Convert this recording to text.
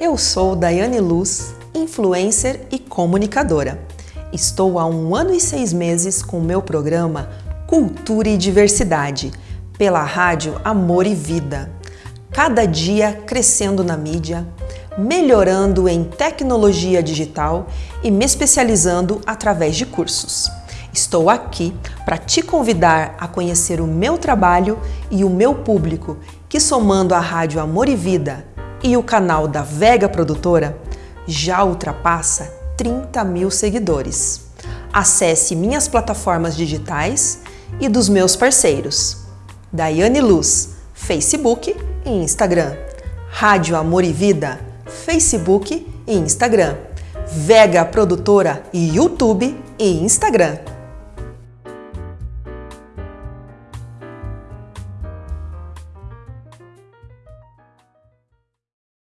Eu sou Daiane Luz, influencer e comunicadora. Estou há um ano e seis meses com o meu programa Cultura e Diversidade, pela rádio Amor e Vida. Cada dia crescendo na mídia, melhorando em tecnologia digital e me especializando através de cursos. Estou aqui para te convidar a conhecer o meu trabalho e o meu público, que somando a Rádio Amor e Vida e o canal da Vega Produtora, já ultrapassa 30 mil seguidores. Acesse minhas plataformas digitais e dos meus parceiros. Daiane Luz, Facebook e Instagram. Rádio Amor e Vida, Facebook e Instagram. Vega Produtora, YouTube e Instagram.